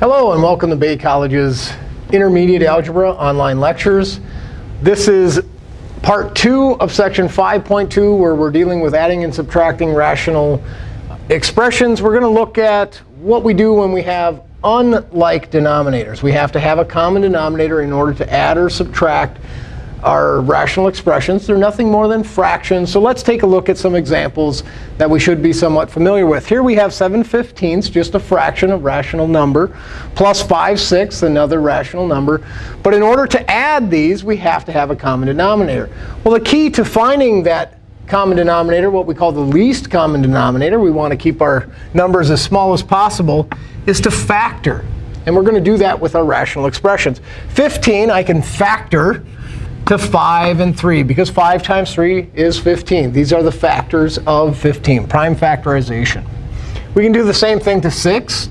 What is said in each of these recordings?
Hello, and welcome to Bay College's Intermediate Algebra online lectures. This is part two of section 5.2, where we're dealing with adding and subtracting rational expressions. We're going to look at what we do when we have unlike denominators. We have to have a common denominator in order to add or subtract are rational expressions. They're nothing more than fractions. So let's take a look at some examples that we should be somewhat familiar with. Here we have 7 fifteenths, just a fraction of rational number, plus 5 sixths, another rational number. But in order to add these, we have to have a common denominator. Well, the key to finding that common denominator, what we call the least common denominator, we want to keep our numbers as small as possible, is to factor. And we're going to do that with our rational expressions. 15, I can factor to 5 and 3, because 5 times 3 is 15. These are the factors of 15, prime factorization. We can do the same thing to 6,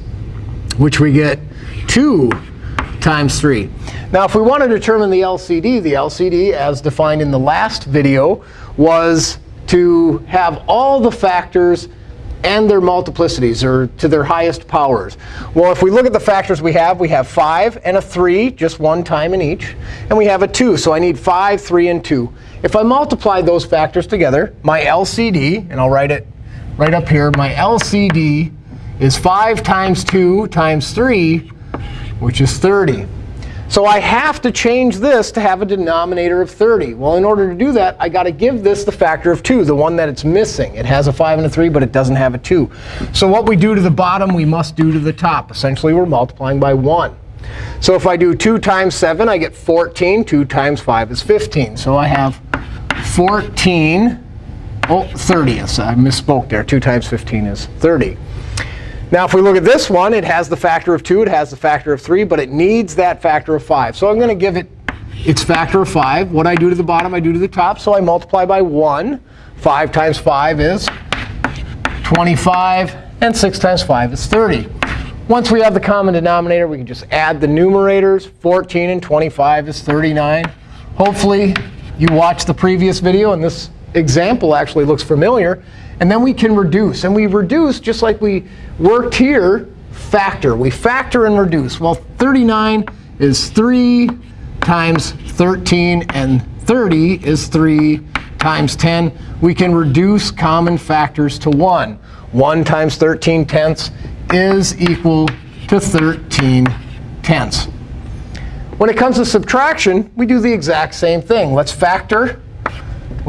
which we get 2 times 3. Now, if we want to determine the LCD, the LCD, as defined in the last video, was to have all the factors and their multiplicities, or to their highest powers. Well, if we look at the factors we have, we have 5 and a 3, just one time in each. And we have a 2. So I need 5, 3, and 2. If I multiply those factors together, my LCD, and I'll write it right up here, my LCD is 5 times 2 times 3, which is 30. So I have to change this to have a denominator of 30. Well, in order to do that, I got to give this the factor of 2, the one that it's missing. It has a 5 and a 3, but it doesn't have a 2. So what we do to the bottom, we must do to the top. Essentially, we're multiplying by 1. So if I do 2 times 7, I get 14. 2 times 5 is 15. So I have 14 oh, 30ths. I misspoke there. 2 times 15 is 30. Now, if we look at this one, it has the factor of 2. It has the factor of 3. But it needs that factor of 5. So I'm going to give it its factor of 5. What I do to the bottom, I do to the top. So I multiply by 1. 5 times 5 is 25. And 6 times 5 is 30. Once we have the common denominator, we can just add the numerators. 14 and 25 is 39. Hopefully, you watched the previous video. And this example actually looks familiar. And then we can reduce. And we reduce just like we worked here, factor. We factor and reduce. Well, 39 is 3 times 13. And 30 is 3 times 10. We can reduce common factors to 1. 1 times 13 tenths is equal to 13 tenths. When it comes to subtraction, we do the exact same thing. Let's factor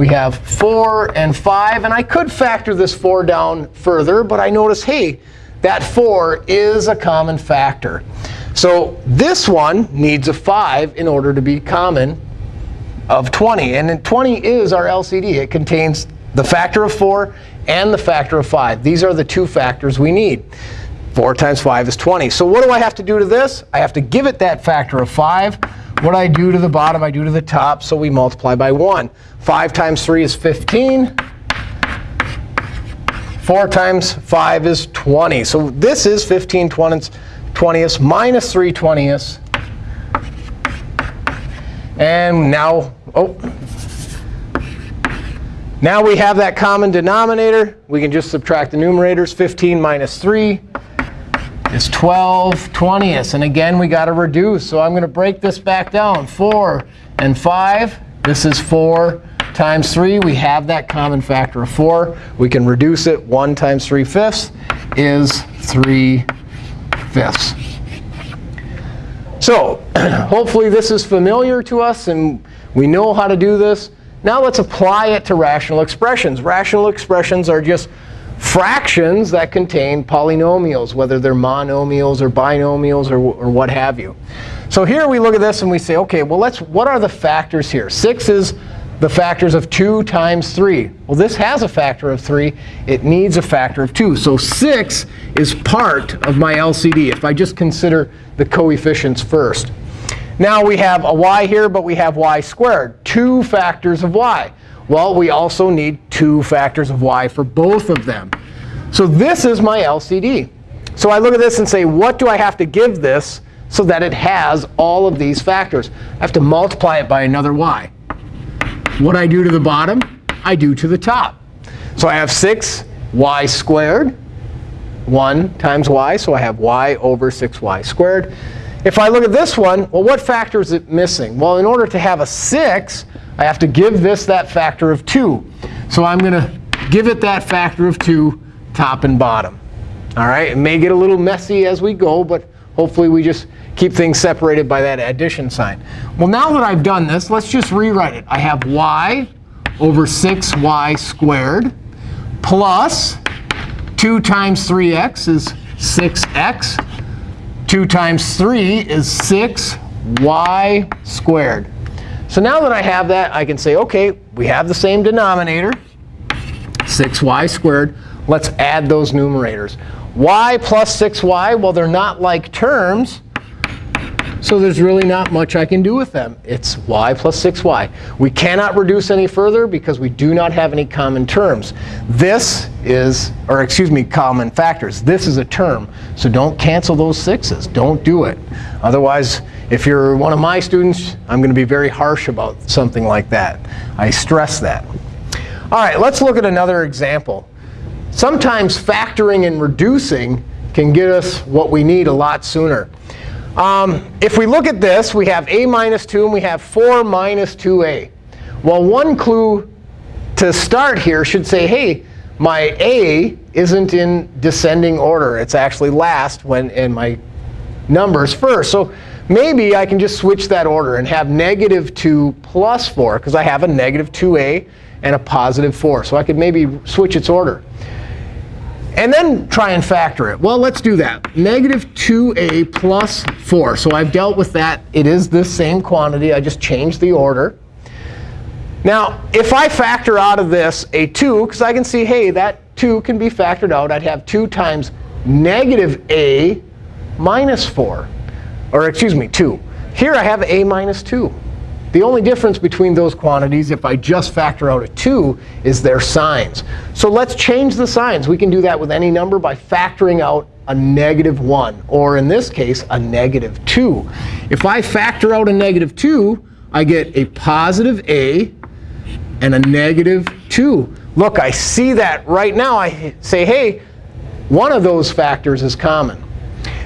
we have 4 and 5. And I could factor this 4 down further. But I notice, hey, that 4 is a common factor. So this one needs a 5 in order to be common of 20. And 20 is our LCD. It contains the factor of 4 and the factor of 5. These are the two factors we need. 4 times 5 is 20. So what do I have to do to this? I have to give it that factor of 5. What I do to the bottom, I do to the top. So we multiply by 1. 5 times 3 is 15. 4 times 5 is 20. So this is 15 20ths, 20ths minus 3 20ths. And now, oh, now we have that common denominator. We can just subtract the numerators. 15 minus 3 is 12 20ths. And again, we got to reduce. So I'm going to break this back down. 4 and 5. This is 4 times 3. We have that common factor of 4. We can reduce it. 1 times 3 fifths is 3 fifths. So hopefully this is familiar to us, and we know how to do this. Now let's apply it to rational expressions. Rational expressions are just fractions that contain polynomials, whether they're monomials or binomials or, or what have you. So here we look at this and we say, OK, well, let's what are the factors here? 6 is the factors of 2 times 3. Well, this has a factor of 3. It needs a factor of 2. So 6 is part of my LCD if I just consider the coefficients first. Now we have a y here, but we have y squared, two factors of y. Well, we also need two factors of y for both of them. So this is my LCD. So I look at this and say, what do I have to give this so that it has all of these factors? I have to multiply it by another y. What I do to the bottom, I do to the top. So I have 6y squared 1 times y, so I have y over 6y squared. If I look at this one, well, what factor is it missing? Well, in order to have a 6, I have to give this that factor of 2. So I'm going to give it that factor of 2 top and bottom. All right, it may get a little messy as we go, but hopefully we just keep things separated by that addition sign. Well, now that I've done this, let's just rewrite it. I have y over 6y squared plus 2 times 3x is 6x. 2 times 3 is 6y squared. So now that I have that, I can say, OK, we have the same denominator, 6y squared. Let's add those numerators. y plus 6y, well, they're not like terms. So there's really not much I can do with them. It's y plus 6y. We cannot reduce any further because we do not have any common terms. This is, or excuse me, common factors. This is a term. So don't cancel those sixes. Don't do it. Otherwise, if you're one of my students, I'm going to be very harsh about something like that. I stress that. All right, let's look at another example. Sometimes factoring and reducing can get us what we need a lot sooner. Um, if we look at this, we have a minus 2 and we have 4 minus 2a. Well, one clue to start here should say, hey, my a isn't in descending order. It's actually last when in my numbers first. So maybe I can just switch that order and have negative 2 plus 4, because I have a negative 2a and a positive 4. So I could maybe switch its order. And then try and factor it. Well, let's do that. Negative 2a plus 4. So I've dealt with that. It is the same quantity. I just changed the order. Now, if I factor out of this a 2, because I can see, hey, that 2 can be factored out, I'd have 2 times negative a minus 4. Or excuse me, 2. Here I have a minus 2. The only difference between those quantities, if I just factor out a 2, is their signs. So let's change the signs. We can do that with any number by factoring out a negative 1, or in this case, a negative 2. If I factor out a negative 2, I get a positive a and a negative 2. Look, I see that right now. I say, hey, one of those factors is common.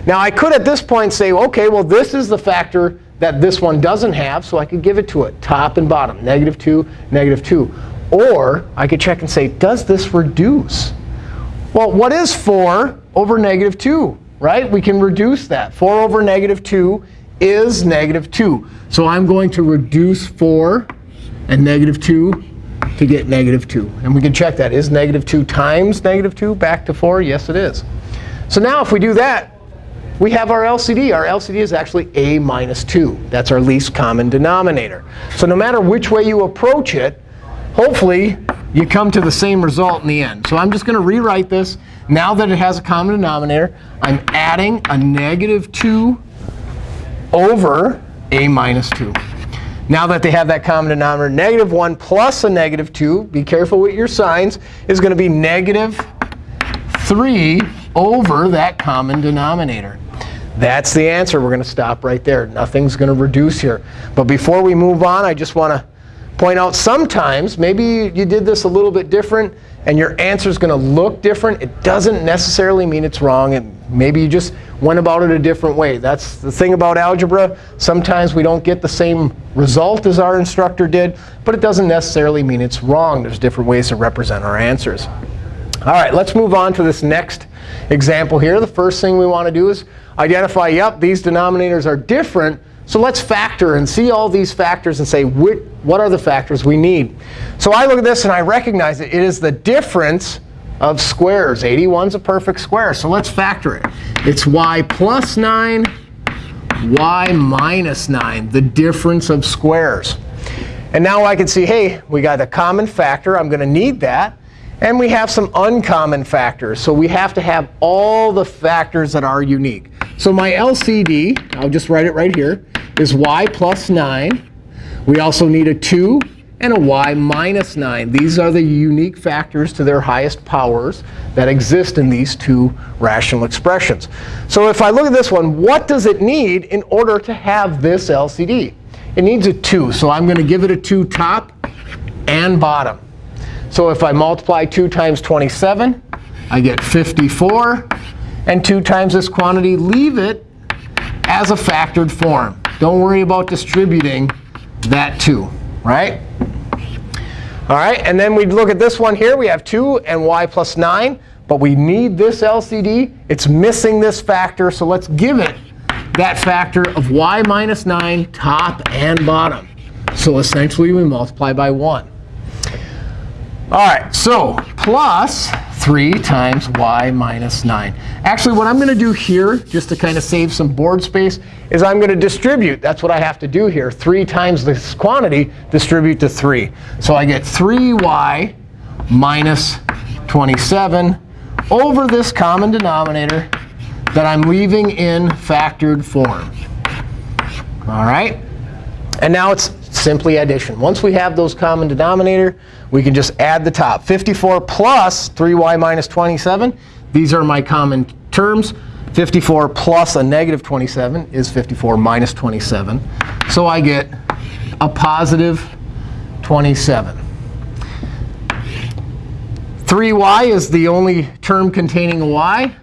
Now, I could at this point say, OK, well, this is the factor that this one doesn't have, so I could give it to it, top and bottom, negative 2, negative 2. Or I could check and say, does this reduce? Well, what is 4 over negative 2? Right? We can reduce that. 4 over negative 2 is negative 2. So I'm going to reduce 4 and negative 2 to get negative 2. And we can check that. Is negative 2 times negative 2 back to 4? Yes, it is. So now if we do that, we have our LCD. Our LCD is actually a minus 2. That's our least common denominator. So no matter which way you approach it, hopefully you come to the same result in the end. So I'm just going to rewrite this. Now that it has a common denominator, I'm adding a negative 2 over a minus 2. Now that they have that common denominator, negative 1 plus a negative 2, be careful with your signs, is going to be negative 3 over that common denominator. That's the answer. We're going to stop right there. Nothing's going to reduce here. But before we move on, I just want to point out sometimes maybe you did this a little bit different and your answer is going to look different. It doesn't necessarily mean it's wrong. And maybe you just went about it a different way. That's the thing about algebra. Sometimes we don't get the same result as our instructor did. But it doesn't necessarily mean it's wrong. There's different ways to represent our answers. All right, let's move on to this next example here. The first thing we want to do is identify, yep, these denominators are different. So let's factor and see all these factors and say, what are the factors we need? So I look at this and I recognize it. It is the difference of squares. 81 is a perfect square. So let's factor it. It's y plus 9, y minus 9, the difference of squares. And now I can see, hey, we got a common factor. I'm going to need that. And we have some uncommon factors. So we have to have all the factors that are unique. So my LCD, I'll just write it right here, is y plus 9. We also need a 2 and a y minus 9. These are the unique factors to their highest powers that exist in these two rational expressions. So if I look at this one, what does it need in order to have this LCD? It needs a 2. So I'm going to give it a 2 top and bottom. So if I multiply 2 times 27, I get 54. and 2 times this quantity. Leave it as a factored form. Don't worry about distributing that 2, right? All right, and then we look at this one here. We have 2 and y plus 9. But we need this LCD. It's missing this factor. So let's give it that factor of y minus 9 top and bottom. So essentially, we multiply by 1. All right, so plus 3 times y minus 9. Actually, what I'm going to do here, just to kind of save some board space, is I'm going to distribute. That's what I have to do here. 3 times this quantity, distribute to 3. So I get 3y minus 27 over this common denominator that I'm leaving in factored form. All right? And now it's simply addition. Once we have those common denominator, we can just add the top. 54 plus 3y minus 27. These are my common terms. 54 plus a negative 27 is 54 minus 27. So I get a positive 27. 3y is the only term containing a y.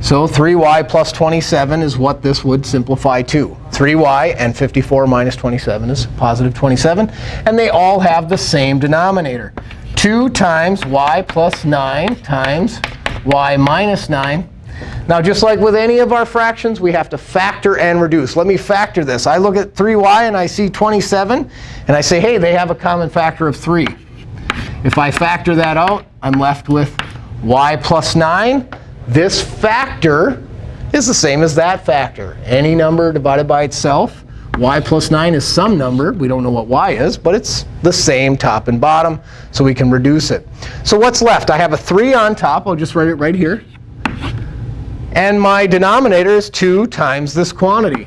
So 3y plus 27 is what this would simplify to. 3y and 54 minus 27 is positive 27. And they all have the same denominator. 2 times y plus 9 times y minus 9. Now, just like with any of our fractions, we have to factor and reduce. Let me factor this. I look at 3y and I see 27. And I say, hey, they have a common factor of 3. If I factor that out, I'm left with y plus 9. This factor is the same as that factor. Any number divided by itself. y plus 9 is some number. We don't know what y is, but it's the same top and bottom, so we can reduce it. So what's left? I have a 3 on top. I'll just write it right here. And my denominator is 2 times this quantity.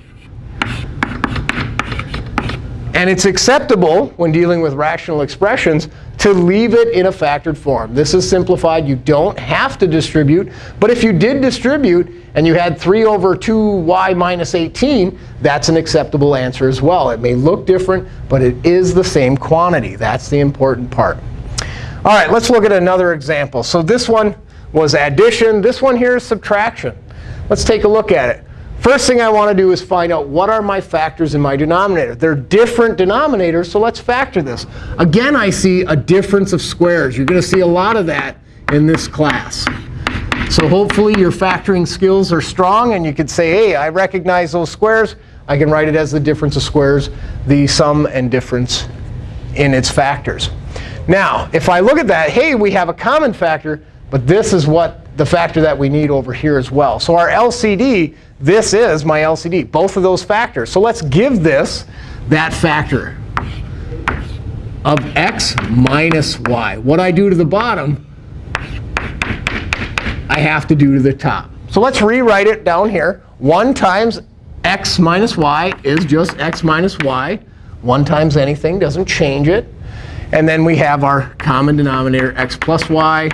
And it's acceptable when dealing with rational expressions to leave it in a factored form. This is simplified. You don't have to distribute. But if you did distribute and you had 3 over 2y minus 18, that's an acceptable answer as well. It may look different, but it is the same quantity. That's the important part. All right, let's look at another example. So this one was addition. This one here is subtraction. Let's take a look at it. First thing I want to do is find out what are my factors in my denominator. They're different denominators, so let's factor this. Again, I see a difference of squares. You're going to see a lot of that in this class. So hopefully your factoring skills are strong, and you can say, hey, I recognize those squares. I can write it as the difference of squares, the sum and difference in its factors. Now, if I look at that, hey, we have a common factor, but this is what the factor that we need over here as well. So our LCD, this is my LCD, both of those factors. So let's give this that factor of x minus y. What I do to the bottom, I have to do to the top. So let's rewrite it down here. 1 times x minus y is just x minus y. 1 times anything doesn't change it. And then we have our common denominator, x plus y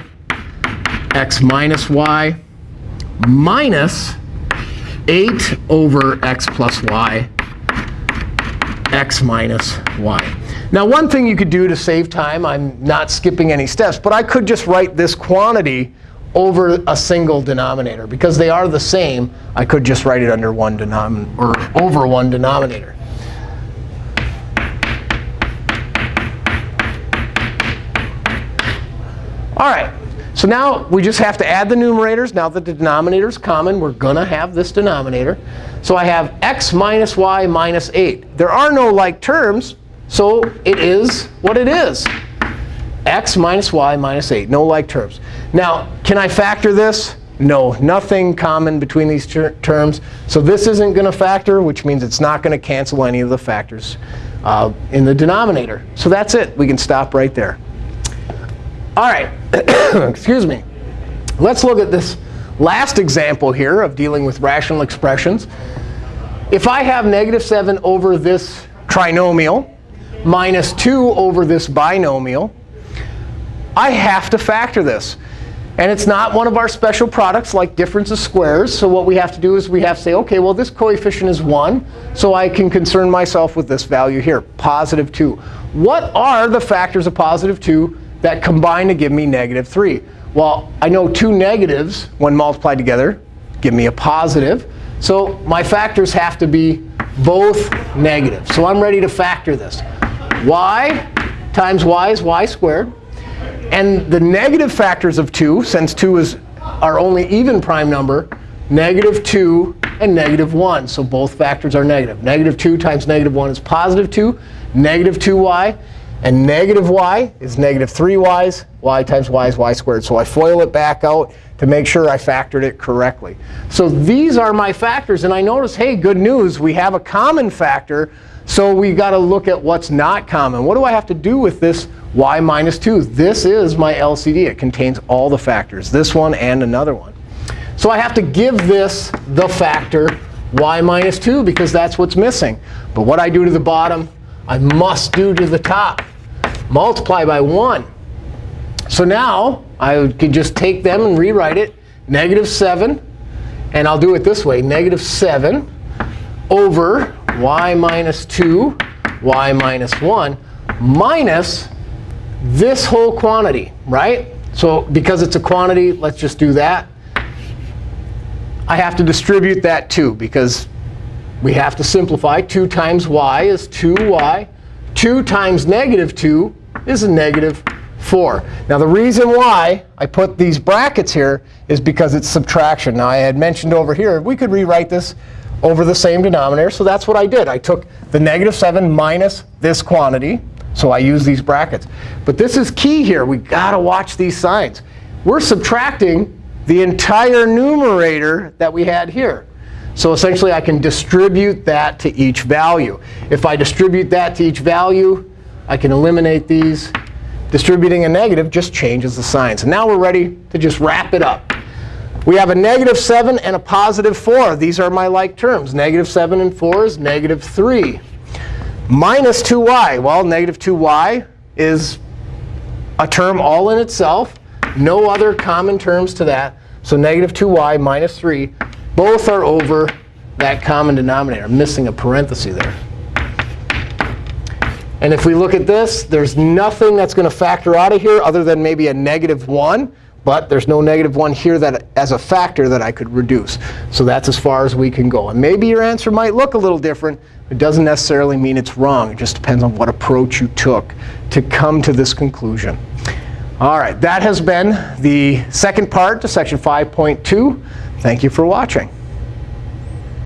x minus y minus 8 over x plus y, x minus y. Now, one thing you could do to save time, I'm not skipping any steps, but I could just write this quantity over a single denominator. Because they are the same, I could just write it under one denominator or over one denominator. All right. So now we just have to add the numerators. Now that the denominator is common, we're going to have this denominator. So I have x minus y minus 8. There are no like terms, so it is what it is. x minus y minus 8, no like terms. Now, can I factor this? No, nothing common between these ter terms. So this isn't going to factor, which means it's not going to cancel any of the factors uh, in the denominator. So that's it. We can stop right there. All right, excuse me. Let's look at this last example here of dealing with rational expressions. If I have negative 7 over this trinomial minus 2 over this binomial, I have to factor this. And it's not one of our special products like difference of squares. So what we have to do is we have to say, OK, well, this coefficient is 1. So I can concern myself with this value here, positive 2. What are the factors of positive 2 that combine to give me negative 3? Well, I know two negatives, when multiplied together, give me a positive. So my factors have to be both negative. So I'm ready to factor this. y times y is y squared. And the negative factors of 2, since 2 is our only even prime number, negative 2 and negative 1. So both factors are negative. Negative 2 times negative 1 is positive 2. Negative 2y. And negative y is negative 3y's. y times y is y squared. So I FOIL it back out to make sure I factored it correctly. So these are my factors. And I notice, hey, good news. We have a common factor. So we got to look at what's not common. What do I have to do with this y minus 2? This is my LCD. It contains all the factors, this one and another one. So I have to give this the factor y minus 2 because that's what's missing. But what I do to the bottom, I must do to the top. Multiply by 1. So now I could just take them and rewrite it. Negative 7. And I'll do it this way. Negative 7 over y minus 2, y minus 1, minus this whole quantity, right? So because it's a quantity, let's just do that. I have to distribute that too, because we have to simplify. 2 times y is 2y. 2 times negative 2 is a negative 4. Now, the reason why I put these brackets here is because it's subtraction. Now, I had mentioned over here, we could rewrite this over the same denominator. So that's what I did. I took the negative 7 minus this quantity. So I use these brackets. But this is key here. We've got to watch these signs. We're subtracting the entire numerator that we had here. So essentially, I can distribute that to each value. If I distribute that to each value, I can eliminate these. Distributing a negative just changes the signs. And now we're ready to just wrap it up. We have a negative 7 and a positive 4. These are my like terms. Negative 7 and 4 is negative 3. Minus 2y. Well, negative 2y is a term all in itself. No other common terms to that. So negative 2y minus 3, both are over that common denominator. I'm missing a parenthesis there. And if we look at this, there's nothing that's going to factor out of here other than maybe a negative 1. But there's no negative 1 here that as a factor that I could reduce. So that's as far as we can go. And maybe your answer might look a little different. It doesn't necessarily mean it's wrong. It just depends on what approach you took to come to this conclusion. All right, that has been the second part to section 5.2. Thank you for watching.